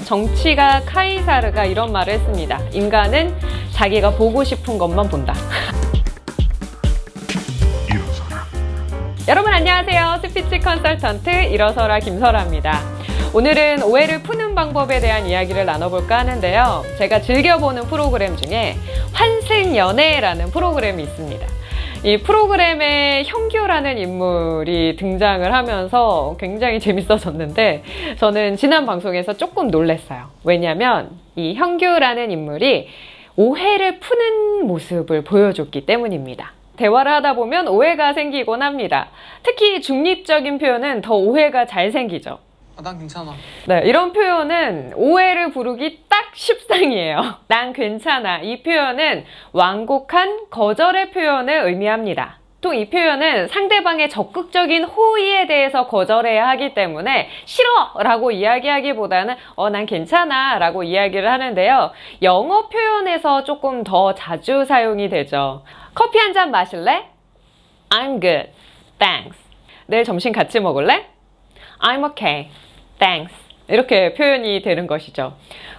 정치가 카이사르가 이런 말을 했습니다. 인간은 자기가 보고 싶은 것만 본다. 여러분 안녕하세요. 스피치 컨설턴트 일어서라 김설아입니다. 오늘은 오해를 푸는 방법에 대한 이야기를 나눠볼까 하는데요. 제가 즐겨보는 프로그램 중에 환생연애라는 프로그램이 있습니다. 이 프로그램에 형규라는 인물이 등장을 하면서 굉장히 재밌어졌는데 저는 지난 방송에서 조금 놀랐어요. 왜냐하면 이 형규라는 인물이 오해를 푸는 모습을 보여줬기 때문입니다. 대화를 하다 보면 오해가 생기곤 합니다. 특히 중립적인 표현은 더 오해가 잘 생기죠. 아, 난 괜찮아. 네, 이런 표현은 오해를 부르기 딱 십상이에요. 난 괜찮아. 이 표현은 완곡한 거절의 표현을 의미합니다. 또이 표현은 상대방의 적극적인 호의에 대해서 거절해야 하기 때문에 싫어! 라고 이야기하기보다는 어, 난 괜찮아 라고 이야기를 하는데요. 영어 표현에서 조금 더 자주 사용이 되죠. 커피 한 잔 마실래? I'm good. Thanks. 내일 점심 같이 먹을래? I'm okay. Thanks. 이렇게 표현이 되는 것이죠.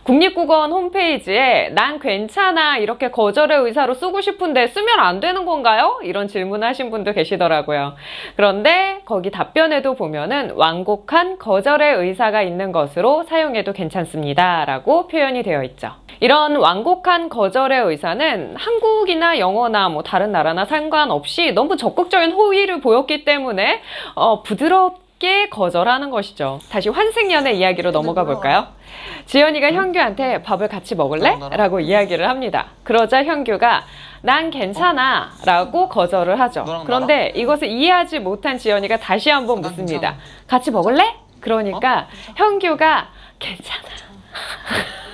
국립국어원 홈페이지에 난 괜찮아 이렇게 거절의 의사로 쓰고 싶은데 쓰면 안 되는 건가요? 이런 질문을 하신 분도 계시더라고요. 그런데 거기 답변에도 보면은 완곡한 거절의 의사가 있는 것으로 사용해도 괜찮습니다. 라고 표현이 되어 있죠. 이런 완곡한 거절의 의사는 한국이나 영어나 뭐 다른 나라나 상관없이 너무 적극적인 호의를 보였기 때문에 어, 부드럽 쉽게 거절하는 것이죠. 다시 환승연의 이야기로 넘어가 볼까요? 지연이가 현규한테 밥을 같이 먹을래? 라고 이야기를 합니다. 그러자 현규가 난 괜찮아 라고 거절을 하죠. 그런데 이것을 이해하지 못한 지연이가 다시 한번 묻습니다. 같이 먹을래? 그러니까 현규가 괜찮아.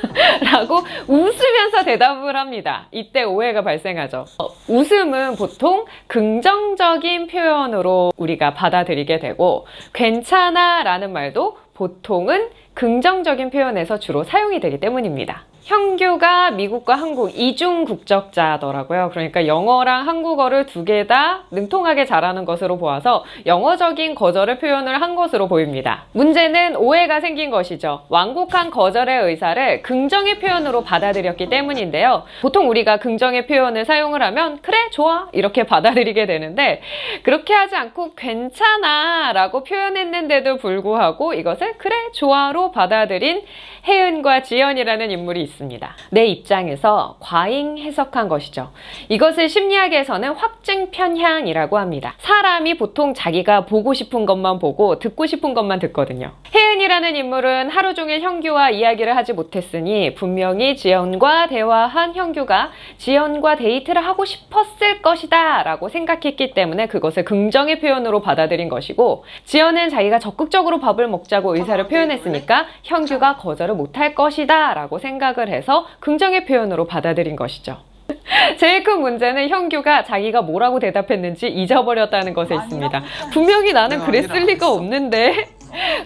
라고 웃으면서 대답을 합니다. 이때 오해가 발생하죠. 어, 웃음은 보통 긍정적인 표현으로 우리가 받아들이게 되고 괜찮아 라는 말도 보통은 긍정적인 표현에서 주로 사용이 되기 때문입니다. 형규가 미국과 한국 이중 국적자더라고요. 그러니까 영어랑 한국어를 두 개 다 능통하게 잘하는 것으로 보아서 영어적인 거절의 표현을 한 것으로 보입니다. 문제는 오해가 생긴 것이죠. 완곡한 거절의 의사를 긍정의 표현으로 받아들였기 때문인데요. 보통 우리가 긍정의 표현을 사용을 하면 그래 좋아 이렇게 받아들이게 되는데 그렇게 하지 않고 괜찮아 라고 표현했는데도 불구하고 이것을 그래 좋아로 받아들인 혜은과 지연이라는 인물이 있습니다. 내 입장에서 과잉 해석한 것이죠. 이것을 심리학에서는 확증 편향이라고 합니다. 사람이 보통 자기가 보고 싶은 것만 보고 듣고 싶은 것만 듣거든요. 혜은이라는 인물은 하루 종일 형규와 이야기를 하지 못했으니 분명히 지연과 대화한 형규가 지연과 데이트를 하고 싶었을 것이다 라고 생각했기 때문에 그것을 긍정의 표현으로 받아들인 것이고 지연은 자기가 적극적으로 밥을 먹자고 의사를 표현했으니까 형규가 거절을 못할 것이다 라고 생각을 해서 긍정의 표현으로 받아들인 것이죠. 제일 큰 문제는 형규가 자기가 뭐라고 대답했는지 잊어버렸다는 것에 있습니다. 분명히 나는 그랬을 리가 없는데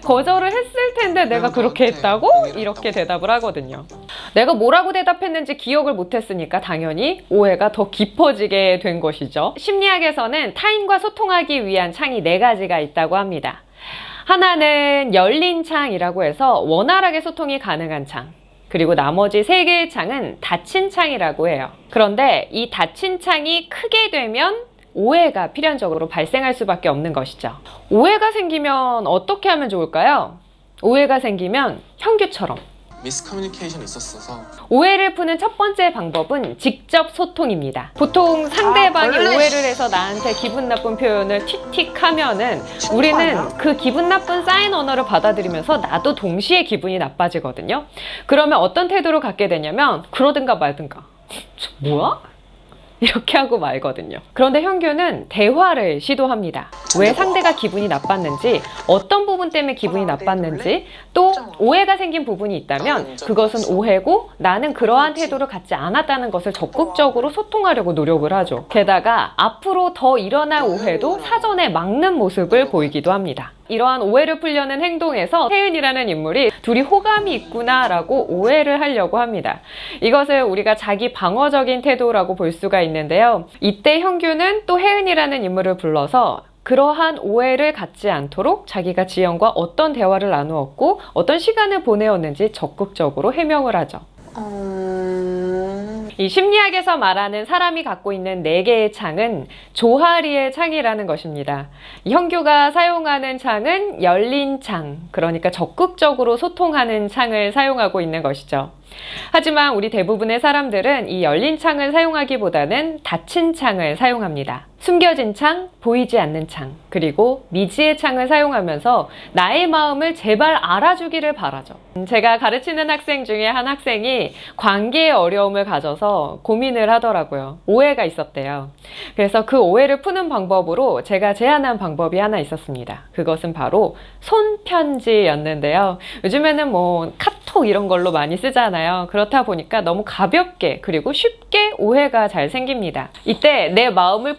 거절을 했을 텐데 내가 그렇게 했다고? 이렇게 대답을 하거든요. 내가 뭐라고 대답했는지 기억을 못했으니까 당연히 오해가 더 깊어지게 된 것이죠. 심리학에서는 타인과 소통하기 위한 창이 네 가지가 있다고 합니다. 하나는 열린 창이라고 해서 원활하게 소통이 가능한 창. 그리고 나머지 세 개의 창은 닫힌 창이라고 해요. 그런데 이 닫힌 창이 크게 되면 오해가 필연적으로 발생할 수밖에 없는 것이죠. 오해가 생기면 어떻게 하면 좋을까요? 오해가 생기면 형규처럼 미스커뮤니케이션이 있었어서 오해를 푸는 첫 번째 방법은 직접 소통입니다. 보통 상대방이 원래- 오해를 해서 나한테 기분 나쁜 표현을 틱틱 하면은 우리는 그 기분 나쁜 사인 언어를 받아들이면서 나도 동시에 기분이 나빠지거든요. 그러면 어떤 태도를 갖게 되냐면 그러든가 말든가. 저 뭐야? 이렇게 하고 말거든요. 그런데 현규는 대화를 시도합니다. 왜 상대가 기분이 나빴는지, 어떤 부분 때문에 기분이 나빴는지, 또 오해가 생긴 부분이 있다면 그것은 오해고 나는 그러한 태도를 갖지 않았다는 것을 적극적으로 소통하려고 노력을 하죠. 게다가 앞으로 더 일어날 오해도 사전에 막는 모습을 보이기도 합니다. 이러한 오해를 풀려는 행동에서 혜은이라는 인물이 둘이 호감이 있구나 라고 오해를 하려고 합니다. 이것을 우리가 자기 방어적인 태도라고 볼 수가 있는데요. 이때 형규는 또 혜은이라는 인물을 불러서 그러한 오해를 갖지 않도록 자기가 지연과 어떤 대화를 나누었고 어떤 시간을 보내었는지 적극적으로 해명을 하죠. 음... 이 심리학에서 말하는 사람이 갖고 있는 네 개의 창은 조하리의 창이라는 것입니다. 이 형규가 사용하는 창은 열린 창, 그러니까 적극적으로 소통하는 창을 사용하고 있는 것이죠. 하지만 우리 대부분의 사람들은 이 열린 창을 사용하기보다는 닫힌 창을 사용합니다. 숨겨진 창, 보이지 않는 창, 그리고 미지의 창을 사용하면서 나의 마음을 제발 알아주기를 바라죠. 음, 제가 가르치는 학생 중에 한 학생이 관계에 어려움을 가져서 고민을 하더라고요. 오해가 있었대요. 그래서 그 오해를 푸는 방법으로 제가 제안한 방법이 하나 있었습니다. 그것은 바로 손편지였는데요. 요즘에는 뭐 카톡 이런 걸로 많이 쓰잖아요. 그렇다 보니까 너무 가볍게 그리고 쉽게 오해가 잘 생깁니다. 이때 내 마음을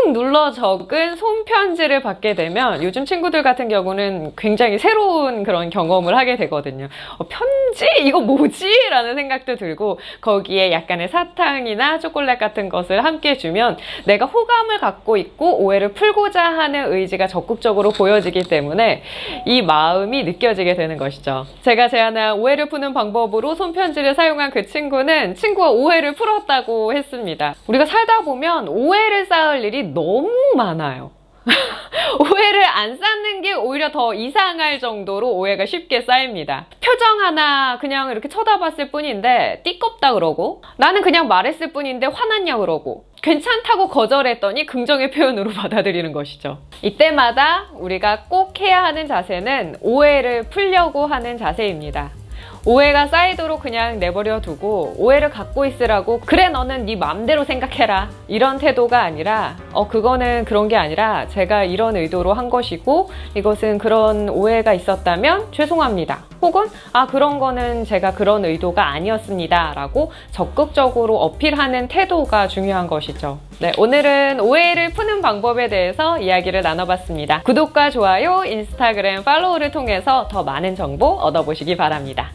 꾹꾹 눌러 적은 손편지를 받게 되면 요즘 친구들 같은 경우는 굉장히 새로운 그런 경험을 하게 되거든요. 어, 편지? 이거 뭐지? 라는 생각도 들고 거기에 약간의 사탕이나 초콜릿 같은 것을 함께 주면 내가 호감을 갖고 있고 오해를 풀고자 하는 의지가 적극적으로 보여지기 때문에 이 마음이 느껴지게 되는 것이죠. 제가 제안한 오해를 푸는 방법으로 손편지를 사용한 그 친구는 친구와 오해를 풀었다고 했습니다. 우리가 살다 보면 오해를 쌓을 일이 너무 많아요. 오해를 안 쌓는 게 오히려 더 이상할 정도로 오해가 쉽게 쌓입니다. 표정 하나 그냥 이렇게 쳐다봤을 뿐인데 띠껍다 그러고 나는 그냥 말했을 뿐인데 화났냐 그러고 괜찮다고 거절했더니 긍정의 표현으로 받아들이는 것이죠. 이때마다 우리가 꼭 해야 하는 자세는 오해를 풀려고 하는 자세입니다. 오해가 쌓이도록 그냥 내버려 두고 오해를 갖고 있으라고 그래 너는 네 맘대로 생각해라. 이런 태도가 아니라 어 그거는 그런 게 아니라 제가 이런 의도로 한 것이고 이것은 그런 오해가 있었다면 죄송합니다. 혹은 아 그런 거는 제가 그런 의도가 아니었습니다 라고 적극적으로 어필하는 태도가 중요한 것이죠 네 오늘은 오해를 푸는 방법에 대해서 이야기를 나눠봤습니다 구독과 좋아요 인스타그램 팔로우를 통해서 더 많은 정보 얻어보시기 바랍니다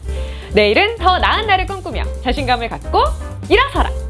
내일은 더 나은 날을 꿈꾸며 자신감을 갖고 일어서라!